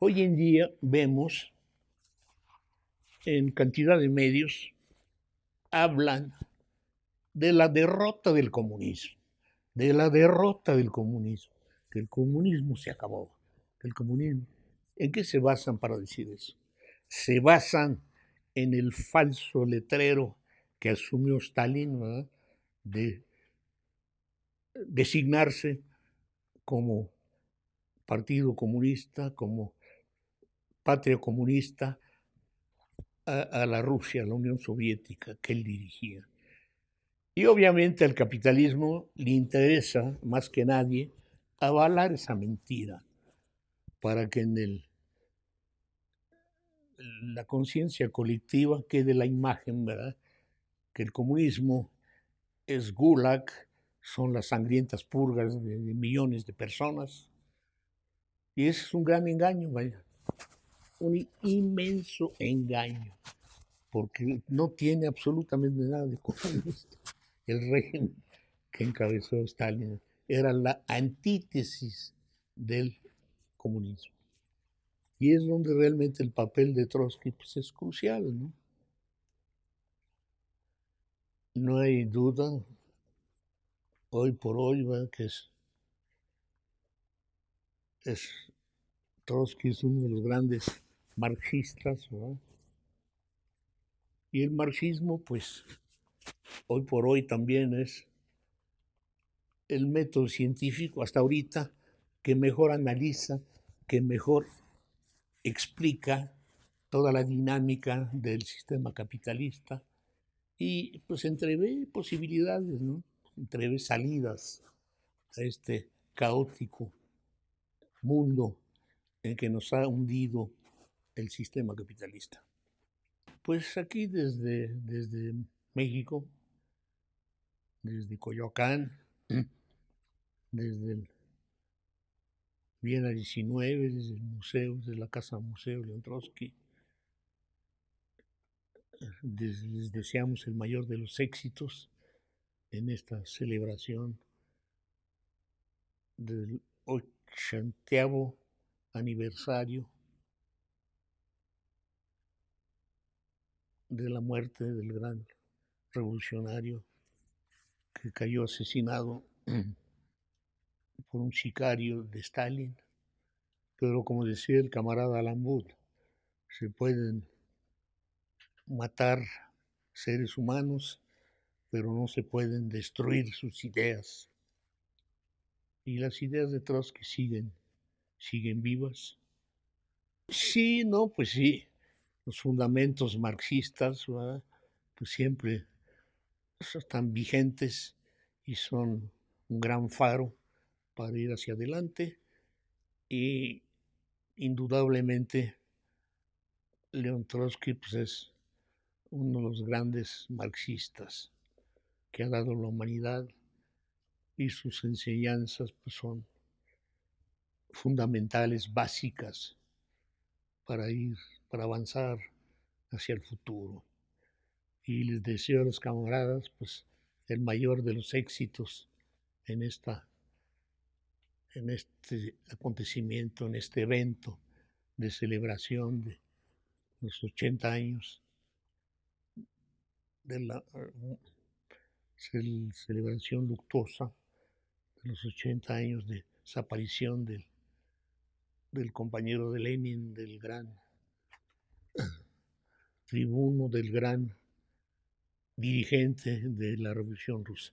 Hoy en día vemos en cantidad de medios, hablan de la derrota del comunismo, de la derrota del comunismo, que el comunismo se acabó, que el comunismo... ¿En qué se basan para decir eso? Se basan en el falso letrero que asumió Stalin de designarse como Partido Comunista, como Patria Comunista, a, la Rusia, a la Unión Soviética que él dirigía. Y obviamente al capitalismo le interesa, más que nadie, avalar esa mentira para que en el, la conciencia colectiva quede la imagen, ¿verdad? Que el comunismo es gulag, son las sangrientas purgas de, de millones de personas. Y ese es un gran engaño, vaya un inmenso engaño, porque no tiene absolutamente nada de comunista. El régimen que encabezó Stalin era la antítesis del comunismo. Y es donde realmente el papel de Trotsky pues, es crucial, ¿no? No hay duda, hoy por hoy, que es, es Trotsky es uno de los grandes marxistas. Y el marxismo, pues, hoy por hoy también es el método científico hasta ahorita que mejor analiza, que mejor explica toda la dinámica del sistema capitalista y pues entrevé posibilidades, ¿no? entrevé salidas a este caótico mundo en que nos ha hundido el sistema capitalista? Pues aquí desde, desde México, desde Coyoacán, desde el Viena 19, desde el museo, desde la Casa Museo Leon Trotsky, les deseamos el mayor de los éxitos en esta celebración del ochenteavo aniversario de la muerte del gran revolucionario que cayó asesinado por un sicario de Stalin. Pero como decía el camarada Lambud, se pueden matar seres humanos, pero no se pueden destruir sus ideas. Y las ideas de Trotsky siguen, siguen vivas. Sí, no, pues sí, los fundamentos marxistas, pues siempre están vigentes y son un gran faro para ir hacia adelante. Y indudablemente León Trotsky pues, es uno de los grandes marxistas que ha dado la humanidad y sus enseñanzas pues, son fundamentales, básicas para ir para avanzar hacia el futuro. Y les deseo a los camaradas pues el mayor de los éxitos en esta en este acontecimiento, en este evento de celebración de los 80 años de la celebración luctuosa de los 80 años de desaparición del, del compañero de Lenin, del gran tribuno del gran dirigente de la Revolución Rusa.